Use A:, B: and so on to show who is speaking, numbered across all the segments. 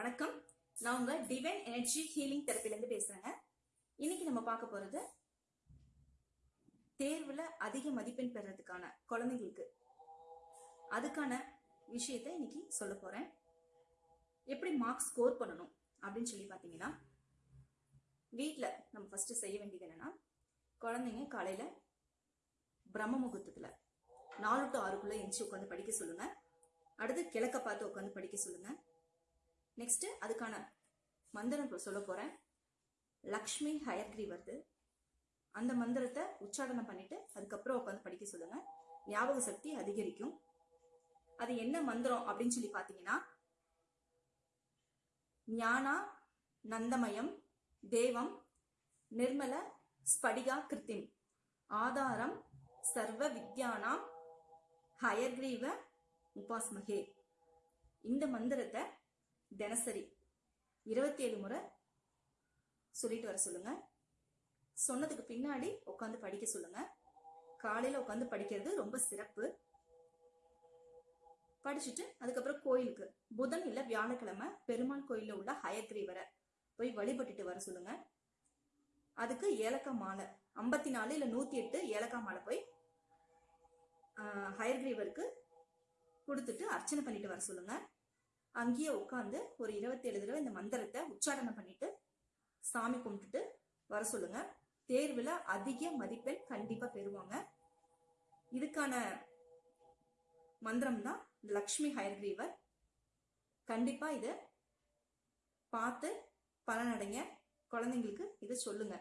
A: வணக்கம். நான் உங்க டிவைன் எனர்ஜி ஹீலிங் தெரப்பிலேருந்து பேசுறேங்க. இன்னைக்கு நம்ம பார்க்க போறது தேர்வுல அதிக மதிப்பெண் பெறதுக்கான குழந்தைங்களுக்கு அதுக்கான விஷயத்த இன்னைக்கு சொல்ல போறேன். எப்படி மார்க் ஸ்கோர் பண்ணணும் அப்படின்னு சொல்லி பார்த்தீங்கன்னா வீட்டில் நம்ம ஃபர்ஸ்ட் செய்ய வேண்டியது என்னன்னா குழந்தைங்க காலையில பிரம்ம முகூர்த்தத்துல நாலு டு ஆறுக்குள்ள எஞ்சி உட்காந்து படிக்க சொல்லுங்க. அடுத்து கிழக்க பார்த்து உட்காந்து படிக்க சொல்லுங்க. நெக்ஸ்ட் அதுக்கான மந்திரம் சொல்ல போறேன். லக்ஷ்மி ஹயக்ரி வருது. அந்த மந்திரத்தை உச்சாடனம் பண்ணிட்டு அதுக்கப்புறம் உட்காந்து படிக்க சொல்லுங்க. ஞாபக சக்தி அதிகரிக்கும். அது என்ன மந்திரம் அப்படின்னு சொல்லி பாத்தீங்கன்னா ஞானா நந்தமயம் தேவம் நிர்மல ஸ்படிகா கிருத்திம். ஆதாரம் சர்வ வித்யானாம் ஹயக்ரீவ உபாஸ்மகே. இந்த மந்திரத்தை தினசரி இருபத்தி ஏழு முறை சொல்லிட்டு வர சொல்லுங்க. சொன்னதுக்கு பின்னாடி உட்காந்து படிக்க சொல்லுங்க. காலையில உட்காந்து படிக்கிறது ரொம்ப சிறப்பு. படிச்சுட்டு அதுக்கப்புறம் கோயிலுக்கு. புதன் இல்ல வியாழக்கிழமை பெருமாள் கோயில உள்ள ஹயக்ரீவரை போய் வழிபட்டுட்டு வர சொல்லுங்க. அதுக்கு ஏலக்காய் மாலை. ஐம்பத்தி நாலு இல்ல நூத்தி எட்டு ஏலக்காய் மாலை போய் ஹயர்கிரீவருக்கு கொடுத்துட்டு அர்ச்சனை பண்ணிட்டு வர சொல்லுங்க. அங்கேயே உட்காந்து ஒரு இருபத்தேழு தடவை இந்த மந்திரத்தை உச்சாரணம் பண்ணிட்டு சாமி கும்பிட்டுட்டு வர சொல்லுங்க. தேர்வில் அதிக மதிப்பெண் கண்டிப்பாக பெறுவாங்க. இதுக்கான மந்திரம் தான் லக்ஷ்மி ஹயர்கிரீவர். கண்டிப்பாக இதை பார்த்து பலனடைங்க குழந்தைங்களுக்கு இதை சொல்லுங்க.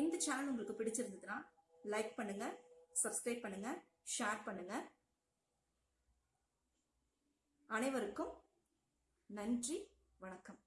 A: இந்த சேனல் உங்களுக்கு பிடிச்சிருந்ததுன்னா லைக் பண்ணுங்க சப்ஸ்கிரைப் பண்ணுங்க ஷேர் பண்ணுங்க. அனைவருக்கும் நன்றி வணக்கம்.